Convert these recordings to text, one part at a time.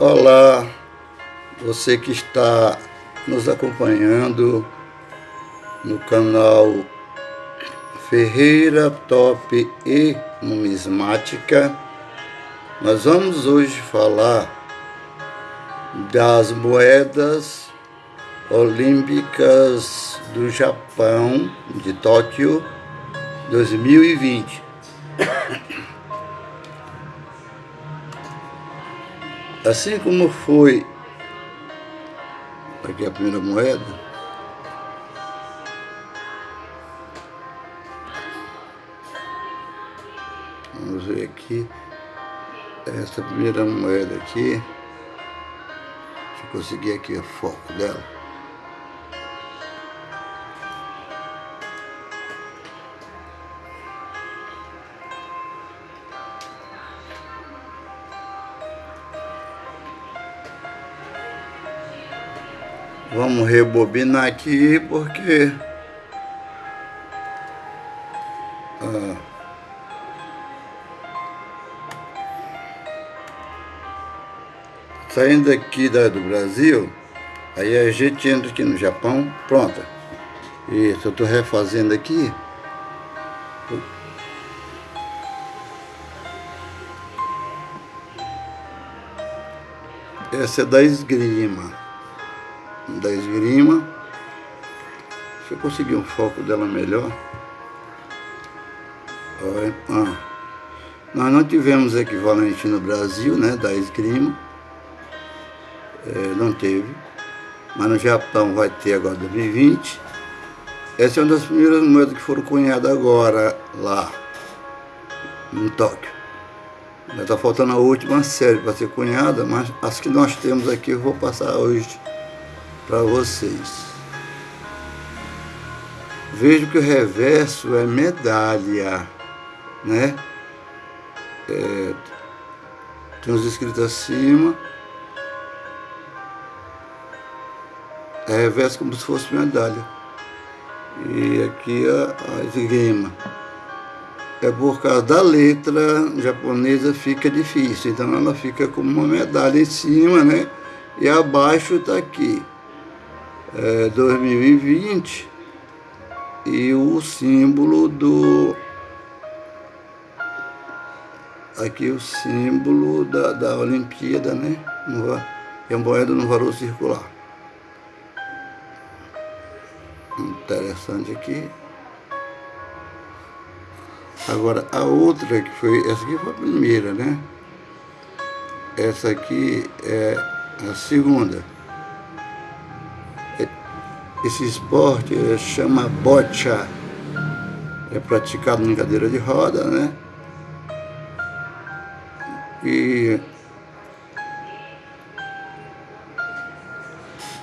Olá, você que está nos acompanhando no canal Ferreira Top e Numismática. Nós vamos hoje falar das moedas olímpicas do Japão, de Tóquio, 2020. Assim como foi aqui a primeira moeda, vamos ver aqui, essa primeira moeda aqui, deixa eu conseguir aqui o foco dela. Vamos rebobinar aqui porque ah, saindo aqui da, do Brasil, aí a gente entra aqui no Japão, pronta. Isso, eu estou refazendo aqui. Essa é da esgrima da esgrima. Deixa eu conseguir um foco dela melhor. Olha, ah. Nós não tivemos equivalente no Brasil, né, da esgrima. É, não teve. Mas no Japão vai ter agora 2020. Essa é uma das primeiras moedas que foram cunhadas agora lá, em Tóquio. Está faltando a última série para ser cunhada, mas as que nós temos aqui eu vou passar hoje para vocês. Vejo que o reverso é medalha, né? É, tem uns escritos acima. É reverso como se fosse medalha. E aqui a, a esgrima. É por causa da letra japonesa fica difícil. Então ela fica como uma medalha em cima, né? E abaixo está aqui é, 2020 e o símbolo do aqui o símbolo da, da Olimpíada, né? É a moeda no valor circular. Interessante aqui. Agora, a outra que foi, essa aqui foi a primeira, né? Essa aqui é a segunda. Esse esporte chama bocha, é praticado em cadeira de roda, né? E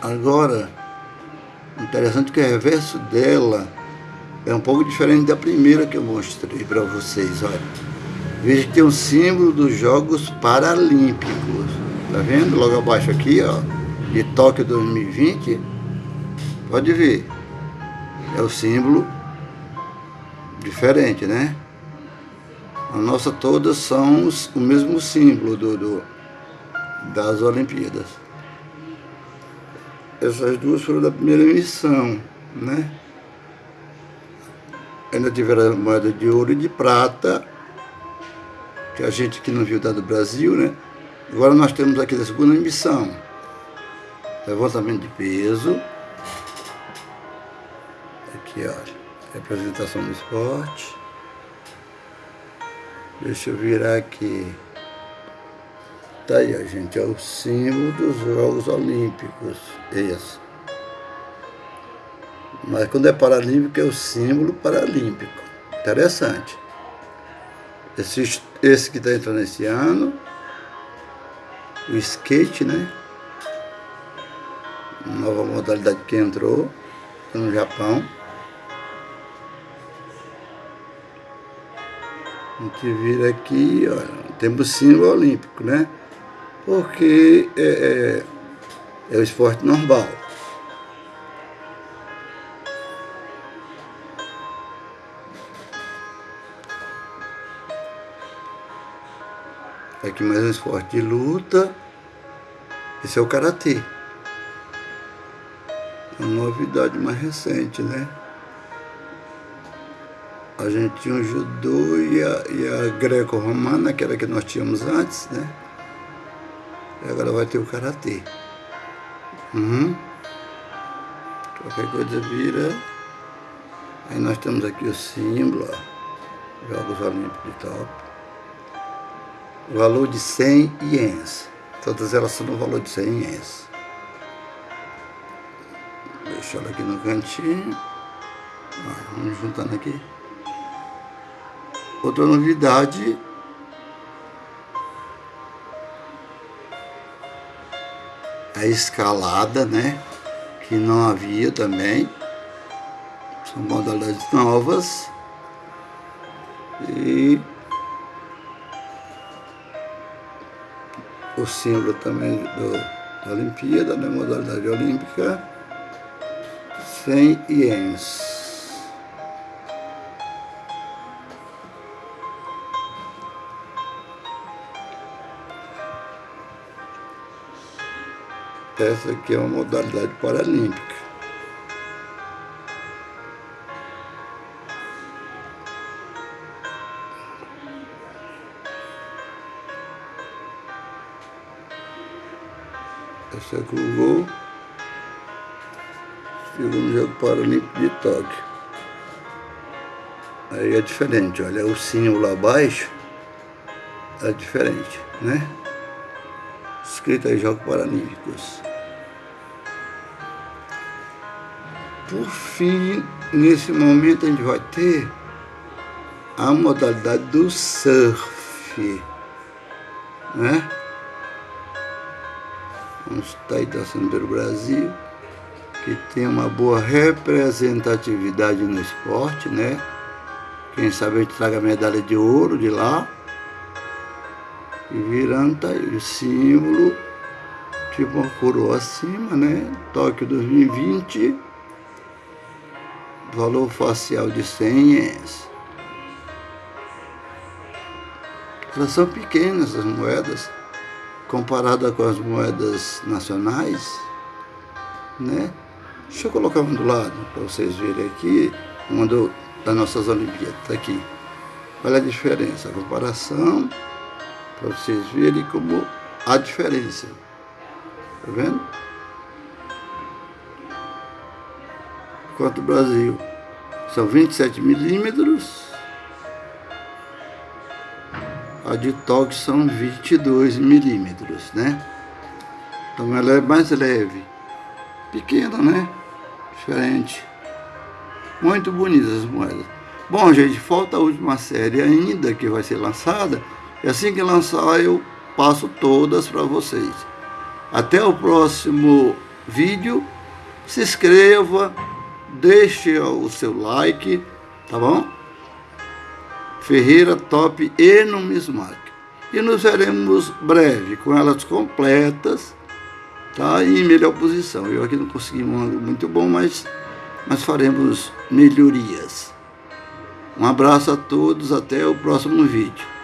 agora, interessante que o reverso dela é um pouco diferente da primeira que eu mostrei para vocês, olha. Veja que tem um símbolo dos Jogos Paralímpicos, tá vendo? Logo abaixo aqui, ó, de Tóquio 2020, Pode ver. É o símbolo diferente, né? A nossa todas são o mesmo símbolo do, do, das Olimpíadas. Essas duas foram da primeira emissão, né? Ainda tiveram moeda de ouro e de prata, que a gente que não viu da do Brasil, né? Agora nós temos aqui da segunda emissão. Levantamento de peso, Aqui, ó. Representação do esporte. Deixa eu virar aqui. Tá aí, ó, gente. É o símbolo dos Jogos Olímpicos. Esse. Mas quando é paralímpico, é o símbolo paralímpico. Interessante. Esse, esse que está entrando esse ano. O skate, né? Nova modalidade que entrou no Japão. A gente vira aqui, olha, temos símbolo olímpico, né? Porque é, é, é o esporte normal. Aqui mais um esporte de luta. Esse é o Karatê. Uma novidade mais recente, né? A gente tinha o judô e a, e a greco-romana, que era que nós tínhamos antes, né? E agora vai ter o karatê. Uhum. Qualquer coisa vira. Aí nós temos aqui o símbolo, ó. Jogos Olímpicos de Top. Valor de 100 ienes. Todas elas são no valor de 100 ienes. Deixa ela aqui no cantinho. Ó, vamos juntando aqui. Outra novidade a escalada, né? Que não havia também. São modalidades novas. E o símbolo também do, da Olimpíada, né? Modalidade olímpica. 100 ienes. Essa aqui é uma modalidade paralímpica. Essa é o gol. Segundo jogo paralímpico de Tóquio. Aí é diferente, olha, o símbolo lá abaixo é diferente, né? Escrito aí Jogos Paralímpicos. Por fim, nesse momento a gente vai ter a modalidade do surf, né? Vamos estar aí torcendo pelo Brasil, que tem uma boa representatividade no esporte, né? Quem sabe a gente traga a medalha de ouro de lá. E virando tá aí o símbolo, tipo uma coroa acima, né? Tóquio 2020 valor facial de 100 ienes. Elas são pequenas as moedas, comparada com as moedas nacionais, né? Deixa eu colocar um do lado, para vocês verem aqui, uma do, das nossas Olimpíadas, tá aqui. Olha a diferença, a comparação, para vocês verem como a diferença. Tá vendo? Quanto o Brasil. São 27 milímetros. A de Tóquio são 22 milímetros, né? Então ela é mais leve. Pequena, né? Diferente. Muito bonitas as moedas. Bom, gente, falta a última série ainda que vai ser lançada. E assim que lançar eu passo todas para vocês. Até o próximo vídeo. Se inscreva deixe o seu like, tá bom? Ferreira Top e Numismac. E nos veremos breve com elas completas, tá? E em melhor posição. Eu aqui não consegui um ângulo muito bom, mas mas faremos melhorias. Um abraço a todos, até o próximo vídeo.